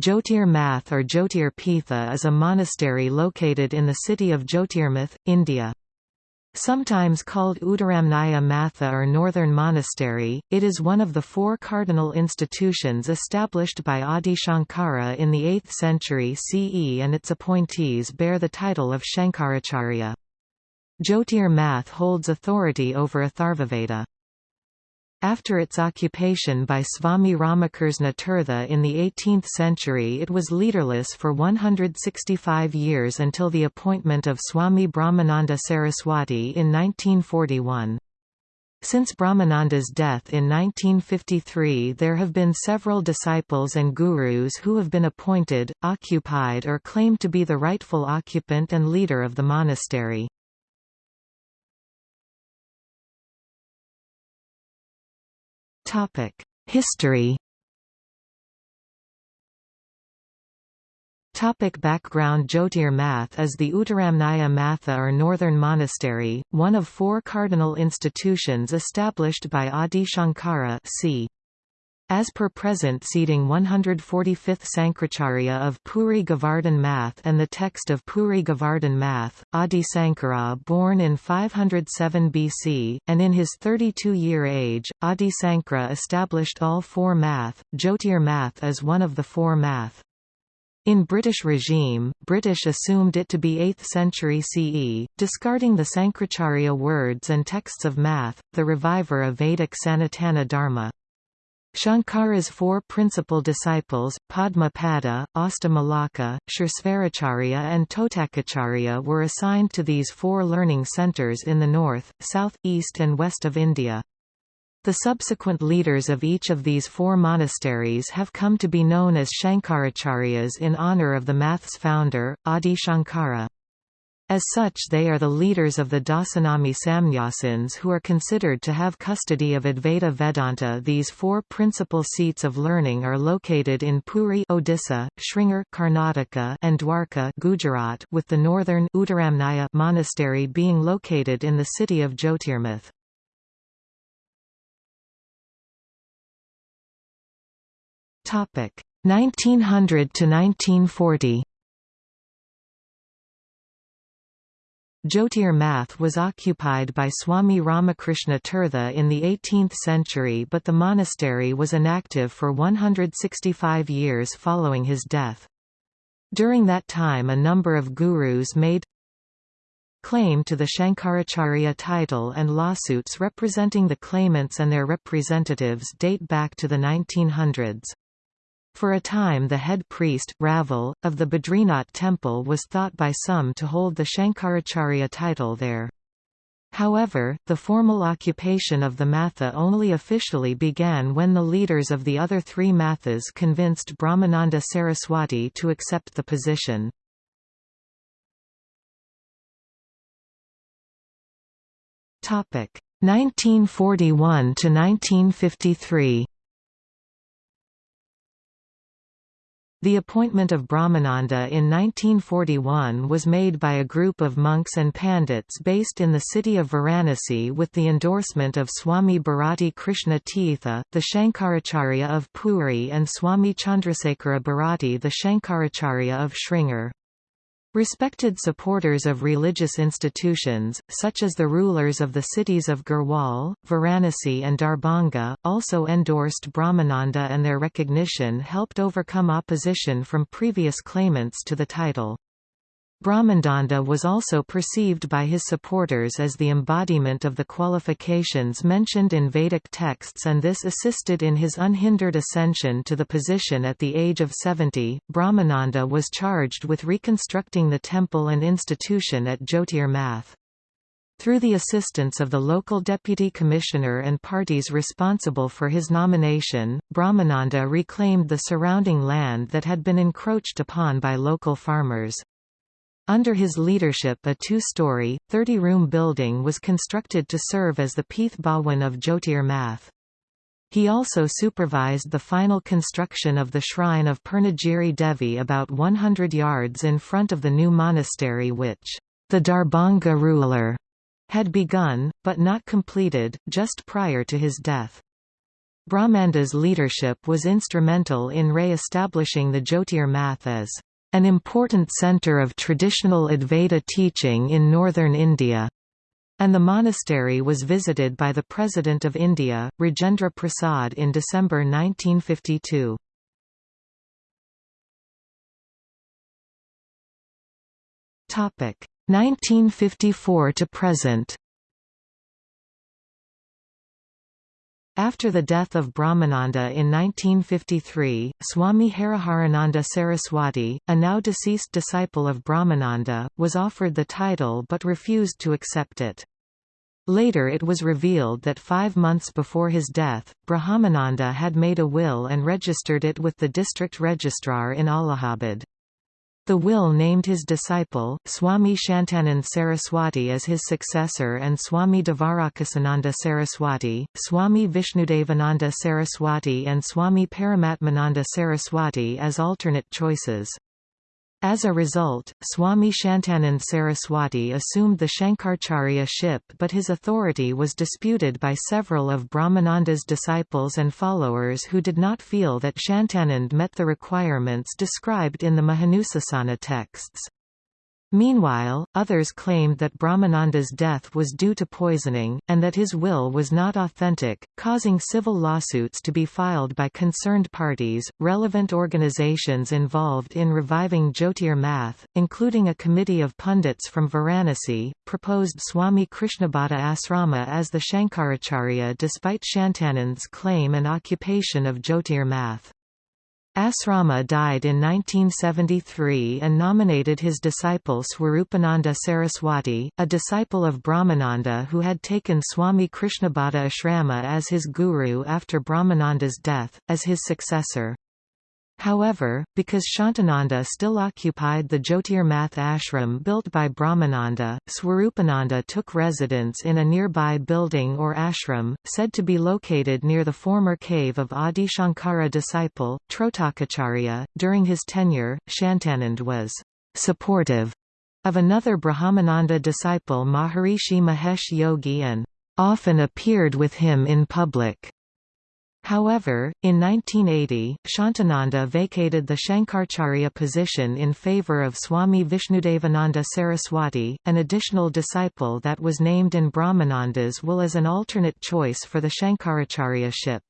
Jyotir Math or Jyotir Pitha is a monastery located in the city of Jyotirmath, India. Sometimes called Uttaramnaya Matha or Northern Monastery, it is one of the four cardinal institutions established by Adi Shankara in the 8th century CE and its appointees bear the title of Shankaracharya. Jyotir Math holds authority over Atharvaveda. After its occupation by Swami Ramakrishna Tirtha in the 18th century it was leaderless for 165 years until the appointment of Swami Brahmananda Saraswati in 1941. Since Brahmananda's death in 1953 there have been several disciples and gurus who have been appointed, occupied or claimed to be the rightful occupant and leader of the monastery. History Topic background Jyotir Math is the Uttaramnaya Matha or Northern Monastery, one of four cardinal institutions established by Adi Shankara c. As per present seating 145th Sankracharya of Puri Govardhan Math and the text of Puri Govardhan Math, Adi Sankara born in 507 BC, and in his 32-year age, Adi Sankara established all four math, Jyotir Math is one of the four math. In British regime, British assumed it to be 8th century CE, discarding the Sankracharya words and texts of math, the reviver of Vedic Sanatana Dharma. Shankara's four principal disciples, Padma Pada, Malaka, Kshersvaracharya and Totakacharya were assigned to these four learning centres in the north, south, east and west of India. The subsequent leaders of each of these four monasteries have come to be known as Shankaracharyas in honour of the math's founder, Adi Shankara. As such they are the leaders of the Dasanami Samnyasins who are considered to have custody of Advaita Vedanta These four principal seats of learning are located in Puri Odisha, Sringeri Karnataka and Dwarka Gujarat with the northern Uttaramnaya monastery being located in the city of Jyotirmath. Topic 1900 to 1940 Jyotir Math was occupied by Swami Ramakrishna Tirtha in the 18th century but the monastery was inactive for 165 years following his death. During that time a number of gurus made claim to the Shankaracharya title and lawsuits representing the claimants and their representatives date back to the 1900s. For a time the head priest, Raval, of the Badrinath temple was thought by some to hold the Shankaracharya title there. However, the formal occupation of the Matha only officially began when the leaders of the other three Mathas convinced Brahmananda Saraswati to accept the position. Topic 1941 to 1953. The appointment of Brahmananda in 1941 was made by a group of monks and pandits based in the city of Varanasi with the endorsement of Swami Bharati Krishna Tirtha, the Shankaracharya of Puri and Swami Chandrasekhara Bharati the Shankaracharya of Sringeri. Respected supporters of religious institutions, such as the rulers of the cities of Garhwal, Varanasi and Darbhanga, also endorsed Brahmananda and their recognition helped overcome opposition from previous claimants to the title. Brahmananda was also perceived by his supporters as the embodiment of the qualifications mentioned in Vedic texts and this assisted in his unhindered ascension to the position at the age of 70. Brahmananda was charged with reconstructing the temple and institution at Jyotir Math. Through the assistance of the local deputy commissioner and parties responsible for his nomination, Brahmananda reclaimed the surrounding land that had been encroached upon by local farmers. Under his leadership a two-story, 30-room building was constructed to serve as the Pith Bhawan of Jyotir Math. He also supervised the final construction of the shrine of Purnagiri Devi about 100 yards in front of the new monastery which, the Darbhanga ruler, had begun, but not completed, just prior to his death. Brahmananda's leadership was instrumental in re-establishing the Jyotir math as an important centre of traditional Advaita teaching in northern India, and the monastery was visited by the President of India, Rajendra Prasad in December 1952. Topic 1954 to present. After the death of Brahmananda in 1953, Swami Hariharananda Saraswati, a now deceased disciple of Brahmananda, was offered the title but refused to accept it. Later it was revealed that five months before his death, Brahmananda had made a will and registered it with the district registrar in Allahabad. The will named his disciple, Swami Shantanand Saraswati as his successor and Swami Devarakasananda Saraswati, Swami Vishnudevananda Saraswati and Swami Paramatmananda Saraswati as alternate choices. As a result, Swami Shantanand Saraswati assumed the Shankaracharya ship but his authority was disputed by several of Brahmananda's disciples and followers who did not feel that Shantanand met the requirements described in the Mahanusasana texts. Meanwhile, others claimed that Brahmananda's death was due to poisoning, and that his will was not authentic, causing civil lawsuits to be filed by concerned parties. Relevant organizations involved in reviving Jyotir math, including a committee of pundits from Varanasi, proposed Swami Krishnabhata Asrama as the Shankaracharya despite Shantanand's claim and occupation of Jyotir math. Asrama died in 1973 and nominated his disciple Swarupananda Saraswati, a disciple of Brahmananda who had taken Swami Krishnabhata Ashrama as his guru after Brahmananda's death, as his successor. However, because Shantananda still occupied the Jyotirmath ashram built by Brahmananda, Swarupananda took residence in a nearby building or ashram, said to be located near the former cave of Adi Shankara disciple, Trotakacharya. During his tenure, Shantanand was supportive of another Brahmananda disciple Maharishi Mahesh Yogi and often appeared with him in public. However, in 1980, Shantananda vacated the Shankaracharya position in favor of Swami Vishnudevananda Saraswati, an additional disciple that was named in Brahmananda's will as an alternate choice for the Shankaracharya ship.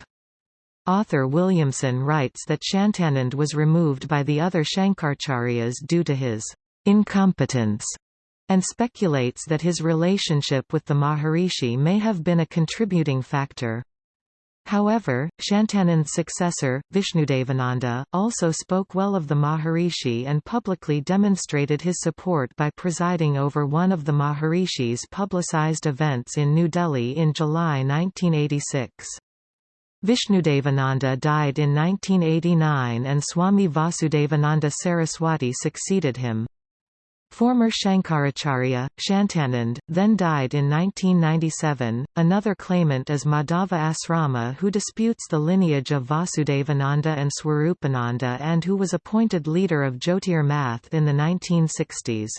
Author Williamson writes that Shantanand was removed by the other Shankaracharyas due to his incompetence and speculates that his relationship with the Maharishi may have been a contributing factor. However, Shantanand's successor, Vishnudevananda, also spoke well of the Maharishi and publicly demonstrated his support by presiding over one of the Maharishi's publicized events in New Delhi in July 1986. Vishnudevananda died in 1989 and Swami Vasudevananda Saraswati succeeded him. Former Shankaracharya, Shantanand, then died in 1997. Another claimant is Madhava Asrama, who disputes the lineage of Vasudevananda and Swarupananda and who was appointed leader of Jyotir Math in the 1960s.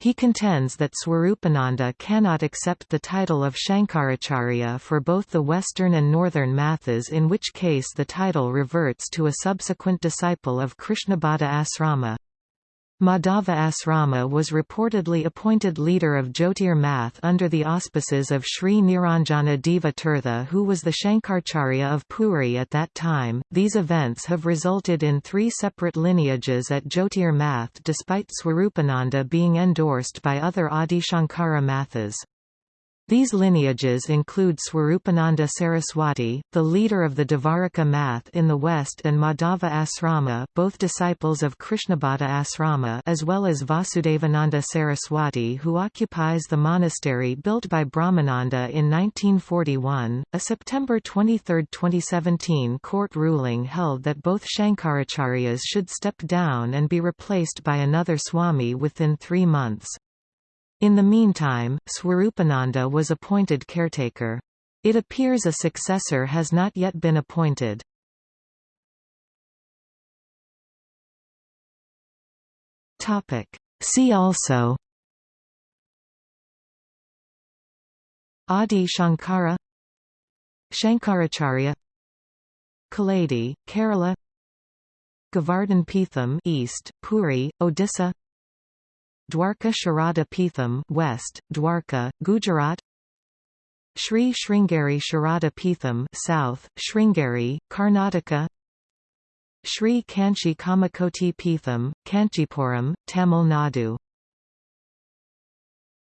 He contends that Swarupananda cannot accept the title of Shankaracharya for both the Western and Northern Mathas in which case the title reverts to a subsequent disciple of Krishnabhata Asrama. Madhava Asrama was reportedly appointed leader of Jyotir Math under the auspices of Sri Niranjana Deva Tirtha, who was the Shankaracharya of Puri at that time. These events have resulted in three separate lineages at Jyotir Math despite Swarupananda being endorsed by other Adi Shankara Mathas. These lineages include Swarupananda Saraswati, the leader of the Dvaraka Math in the west and Madhava Asrama both disciples of Krishnabhata Asrama as well as Vasudevananda Saraswati who occupies the monastery built by Brahmananda in 1941. A September 23, 2017 court ruling held that both Shankaracharyas should step down and be replaced by another Swami within three months. In the meantime, Swarupananda was appointed caretaker. It appears a successor has not yet been appointed. See also Adi Shankara Shankaracharya Kaladi, Kerala Govardhan Peetham East, Puri, Odisha Dwarka Sharada Peetham West, Dwarka, Gujarat. Sri Sringeri Sharada Peetham South, Sringeri, Karnataka. Sri Kanchi Kamakoti Peetham, Kanchipuram, Tamil Nadu